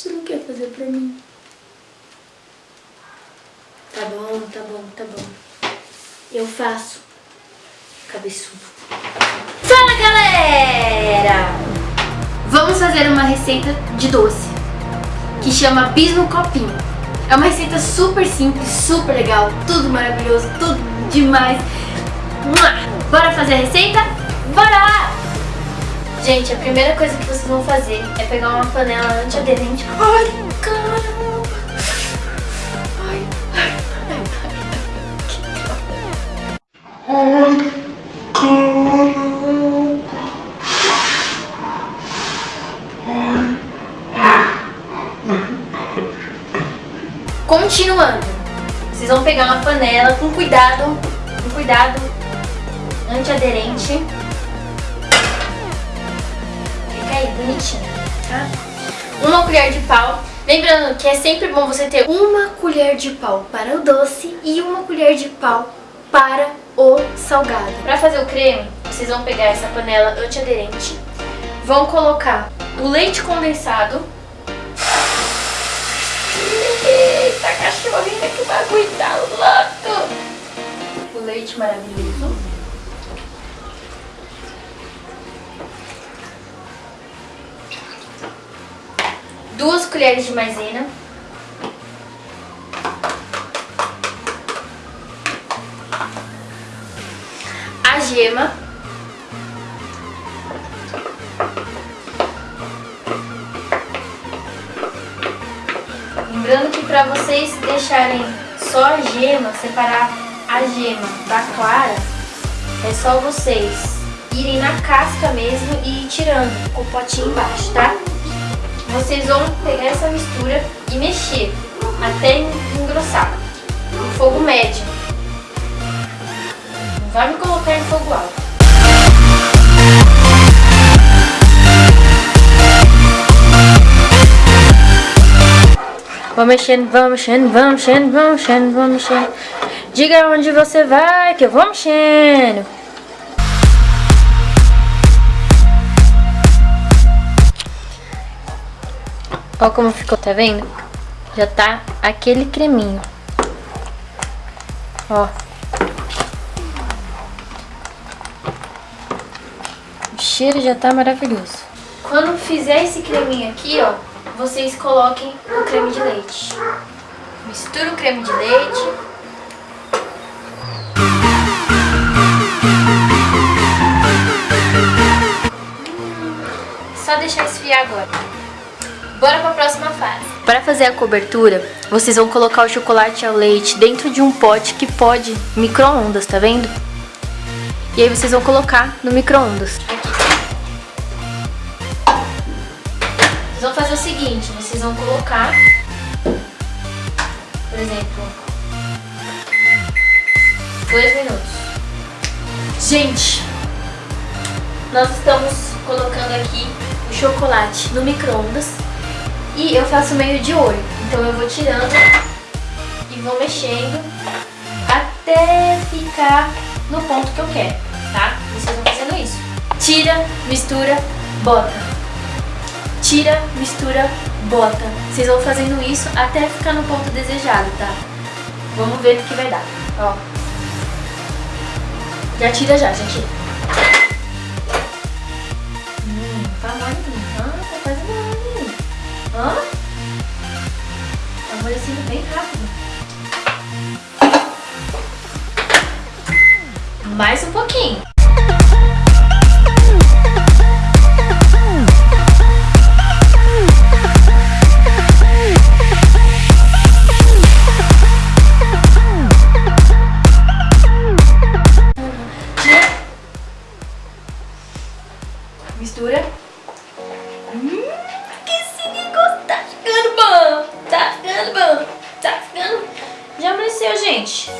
Você não quer fazer pra mim? Tá bom, tá bom, tá bom. Eu faço. Cabeçudo. Fala, galera! Vamos fazer uma receita de doce que chama bis no copinho. É uma receita super simples, super legal, tudo maravilhoso, tudo demais. Bora fazer a receita? Bora! Gente, a primeira coisa que vocês vão fazer é pegar uma panela antiaderente. Ai, caramba! Ai, ai, ai, ai. Continuando, vocês vão pegar uma panela com cuidado, com cuidado antiaderente aí, tá? Uma colher de pau. Lembrando que é sempre bom você ter uma colher de pau para o doce e uma colher de pau para o salgado. Para fazer o creme, vocês vão pegar essa panela antiaderente, vão colocar o leite condensado. Eita, cachorrinha, que bagulho tá louco! O leite maravilhoso. Colheres de maisena, a gema, lembrando que para vocês deixarem só a gema, separar a gema da clara, é só vocês irem na casca mesmo e ir tirando com o potinho embaixo, tá? Vocês vão pegar essa mistura e mexer até engrossar. Em fogo médio. Não vai me colocar em fogo alto. Vou mexendo, vou mexendo, vou mexendo, vou mexendo, vou mexendo. Diga onde você vai que eu vou mexendo. Olha como ficou, tá vendo? Já tá aquele creminho. Ó. O cheiro já tá maravilhoso. Quando fizer esse creminho aqui, ó, vocês coloquem o creme de leite. Mistura o creme de leite. Só deixar esfriar agora. Bora para a próxima fase. Para fazer a cobertura, vocês vão colocar o chocolate ao leite dentro de um pote que pode micro-ondas, tá vendo? E aí vocês vão colocar no micro-ondas. Vocês vão fazer o seguinte, vocês vão colocar, por exemplo, dois minutos. Gente, nós estamos colocando aqui o chocolate no micro-ondas e eu faço meio de olho. Então eu vou tirando e vou mexendo até ficar no ponto que eu quero, tá? Vocês vão fazendo isso. Tira, mistura, bota. Tira, mistura, bota. Vocês vão fazendo isso até ficar no ponto desejado, tá? Vamos ver o que vai dar, ó. Já tira já, gente. Hum, Hã? Amolecendo bem rápido. Mais um pouquinho. Gente.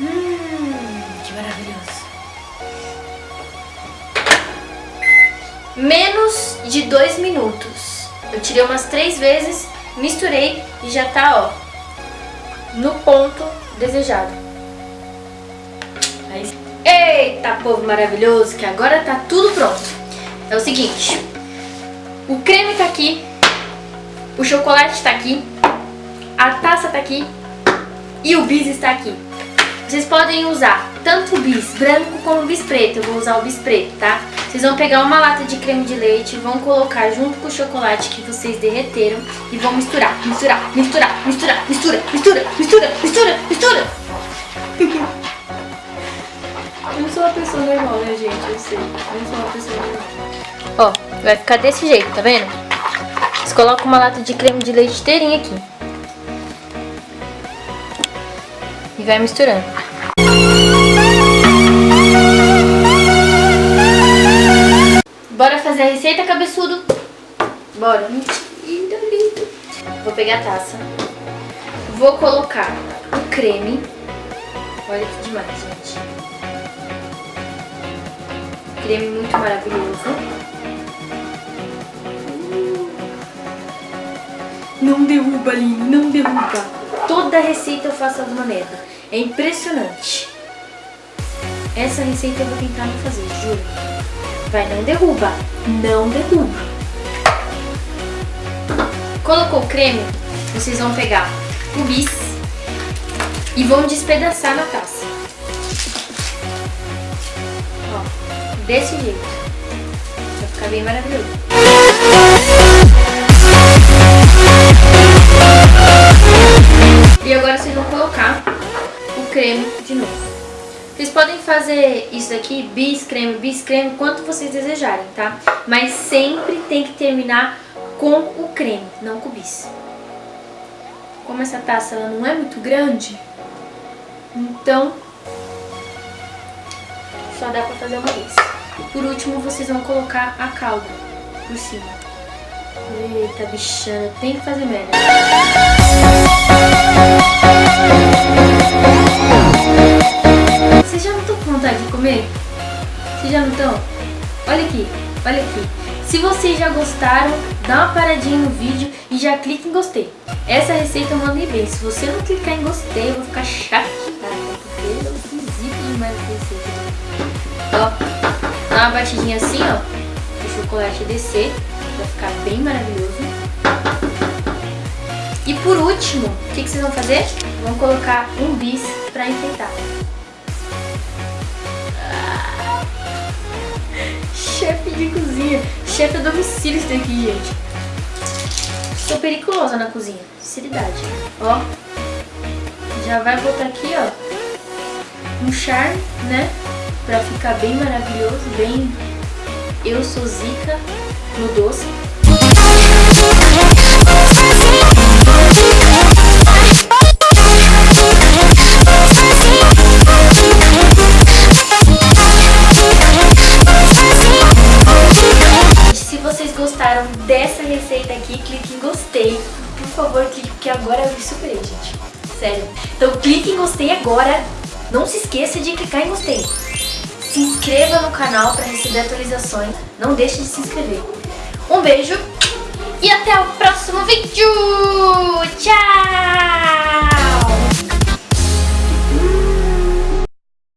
Hum, que maravilhoso. Menos de dois minutos. Eu tirei umas três vezes, misturei e já tá, ó, no ponto desejado. Aí, eita, povo maravilhoso, que agora tá tudo pronto. É o seguinte, o creme tá aqui, O chocolate está aqui, a taça está aqui e o bis está aqui. Vocês podem usar tanto o bis branco como o bis preto. Eu vou usar o bis preto, tá? Vocês vão pegar uma lata de creme de leite, vão colocar junto com o chocolate que vocês derreteram e vão misturar, misturar, misturar, misturar, mistura, mistura, mistura, mistura, mistura. Eu não sou uma pessoa normal, né, gente? Eu sei. Eu não sou uma pessoa normal. Ó, vai ficar desse jeito, tá vendo? Vocês colocam uma lata de creme de leite inteirinha aqui. Vai misturando. Bora fazer a receita, cabeçudo? Bora. Vou pegar a taça. Vou colocar o creme. Olha que demais, gente. Creme muito maravilhoso. Não derruba, Aline, não derruba. Toda receita eu faço alguma merda. É impressionante. Essa receita eu vou tentar não fazer, juro. Vai, não derruba. Não derruba. Colocou o creme, vocês vão pegar o bis e vão despedaçar na taça. Ó, desse jeito. Vai ficar bem maravilhoso. E agora vocês vão colocar creme de novo. Vocês podem fazer isso aqui, bis creme, bis creme, quanto vocês desejarem, tá? Mas sempre tem que terminar com o creme, não com o bis. Como essa taça ela não é muito grande, então só dá pra fazer uma vez. Por último, vocês vão colocar a calda por cima. Eita, bichana, tem que fazer merda. Vocês já não estão com vontade de comer? Vocês já não estão? Olha aqui, olha aqui. Se vocês já gostaram, dá uma paradinha no vídeo e já clica em gostei. Essa receita eu mandei bem. Se você não clicar em gostei, eu vou ficar chateada, porque eu zico demais essa receita. Ó, dá uma batidinha assim, ó, o chocolate descer, vai ficar bem maravilhoso. E por último, o que, que vocês vão fazer? Vão colocar um bis pra enfeitar. Ah, chefe de cozinha, chefe a domicílio isso daqui, gente. Sou periculosa na cozinha, sinceridade. Ó, já vai botar aqui, ó, um charme, né? Pra ficar bem maravilhoso, bem... Eu sou zica no doce. Gostaram dessa receita aqui, clique em gostei. Por favor, clique, porque agora eu me superei, gente. Sério. Então clique em gostei agora. Não se esqueça de clicar em gostei. Se inscreva no canal para receber atualizações. Não deixe de se inscrever. Um beijo e até o próximo vídeo. Tchau!